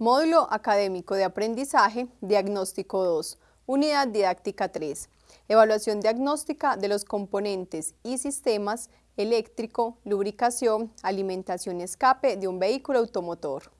Módulo Académico de Aprendizaje, Diagnóstico 2, Unidad Didáctica 3. Evaluación diagnóstica de los componentes y sistemas eléctrico, lubricación, alimentación escape de un vehículo automotor.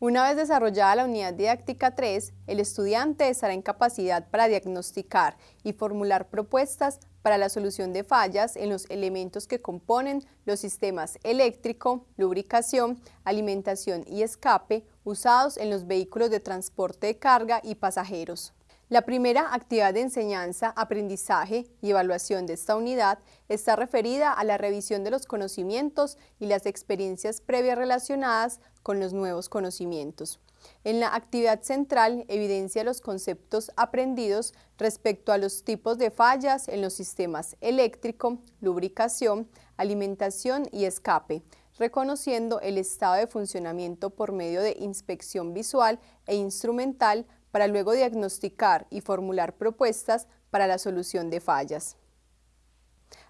Una vez desarrollada la unidad didáctica 3, el estudiante estará en capacidad para diagnosticar y formular propuestas para la solución de fallas en los elementos que componen los sistemas eléctrico, lubricación, alimentación y escape usados en los vehículos de transporte de carga y pasajeros. La primera actividad de enseñanza, aprendizaje y evaluación de esta unidad está referida a la revisión de los conocimientos y las experiencias previas relacionadas con los nuevos conocimientos. En la actividad central evidencia los conceptos aprendidos respecto a los tipos de fallas en los sistemas eléctrico, lubricación, alimentación y escape, reconociendo el estado de funcionamiento por medio de inspección visual e instrumental para luego diagnosticar y formular propuestas para la solución de fallas.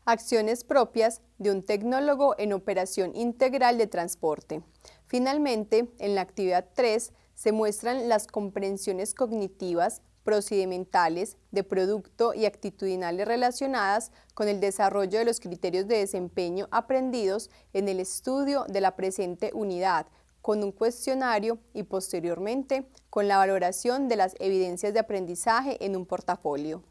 Acciones propias de un tecnólogo en operación integral de transporte. Finalmente, en la actividad 3 se muestran las comprensiones cognitivas, procedimentales, de producto y actitudinales relacionadas con el desarrollo de los criterios de desempeño aprendidos en el estudio de la presente unidad, con un cuestionario y posteriormente con la valoración de las evidencias de aprendizaje en un portafolio.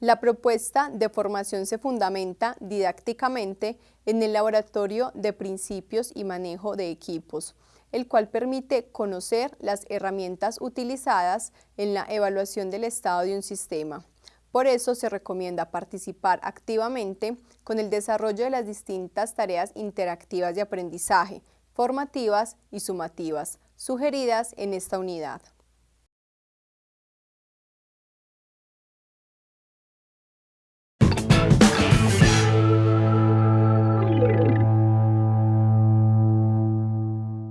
La propuesta de formación se fundamenta didácticamente en el Laboratorio de Principios y Manejo de Equipos, el cual permite conocer las herramientas utilizadas en la evaluación del estado de un sistema. Por eso se recomienda participar activamente con el desarrollo de las distintas tareas interactivas de aprendizaje, formativas y sumativas, sugeridas en esta unidad.